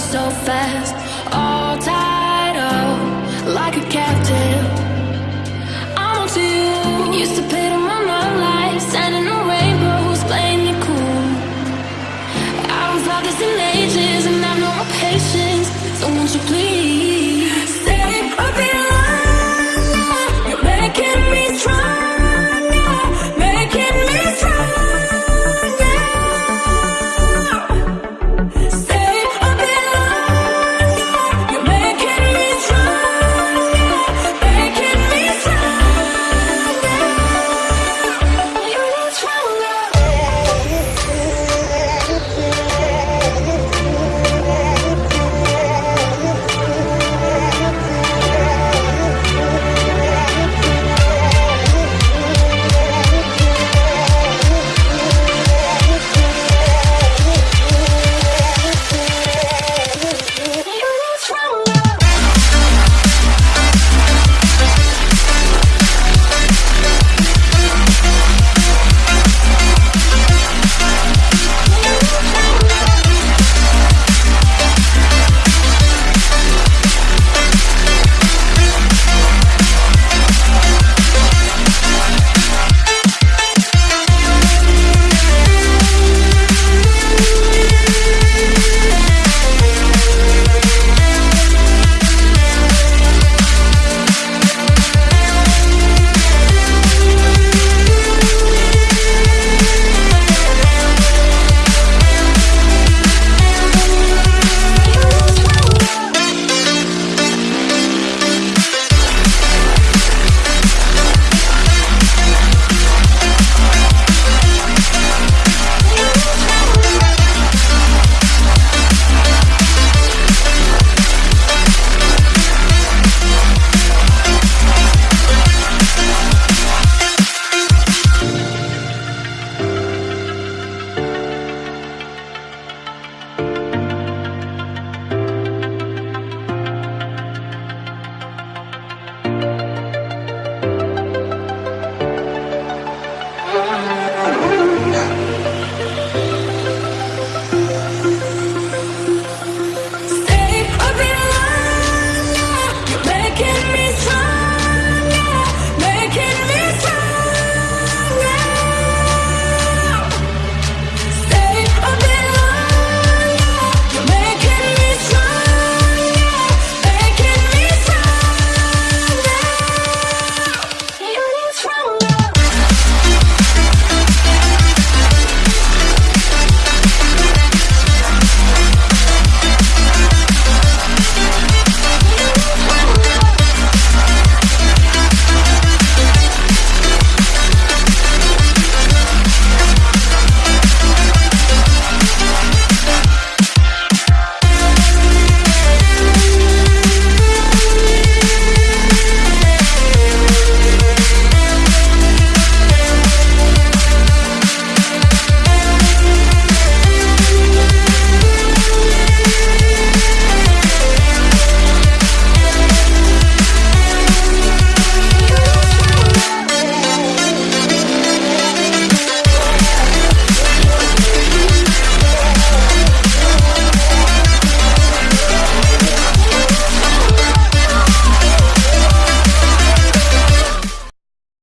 so fast All tied up like a captive. I'm on to you. Used to pit on my mom life Sending the rainbows, playing it cool. I was all this and